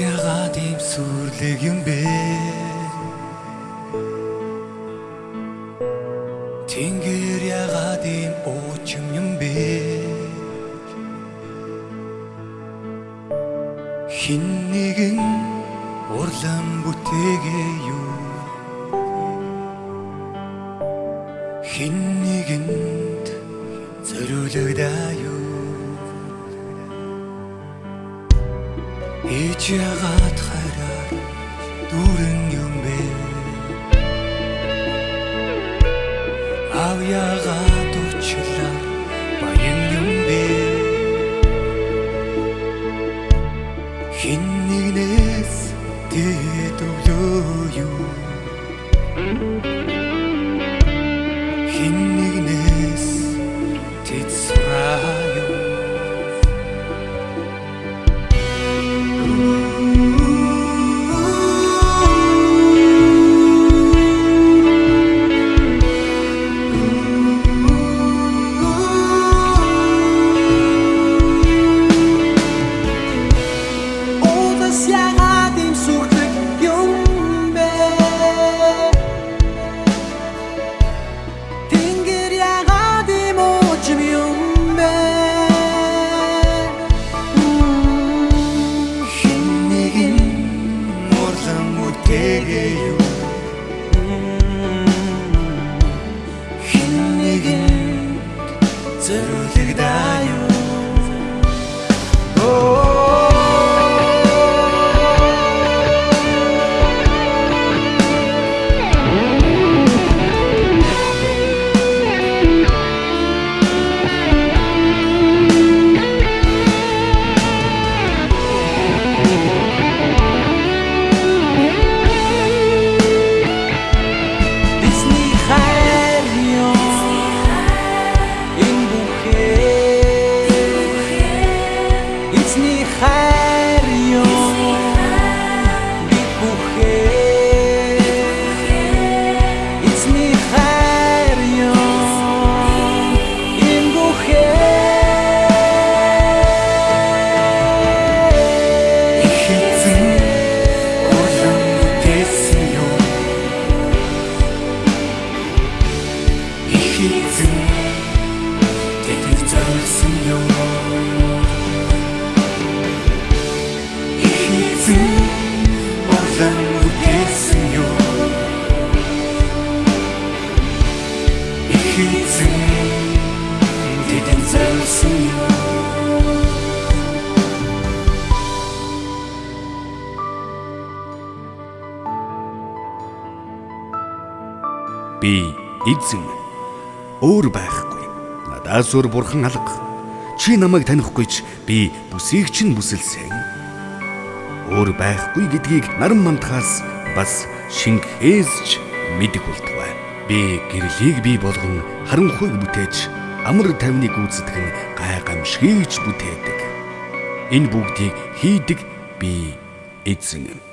яагаад ийм сүрлэг юм бэ? Тэнгэр яагаад ийм уучим юм бэ? Хин нэгэн урлан бүтээгээ Ич ягаад хараар дүүрэн юм бэ? Ав ягаад учлаа баян юм бэ? Хин нэгнээс тэд өглөө юу урлан бүтээсэн юу Ихэзэн Ихэзэн тэтгэх зориулсан юу Би эзэн өөр байхгүй. Надаас өөр бурхан алга. Чи намайг танихгүй ч би бүсийг чинь бүсэлсэн. Өөр байхгүй гэдгийг наран мандахаас бас шингэхээс ч мэдэх болтугай. Би гэрлийг бий болгон харанхуйг бүтээж амар тайвныг гүйцэтгэн гай гамшигч бүтээдэг. Энэ бүгдийг хийдэг би эзэн.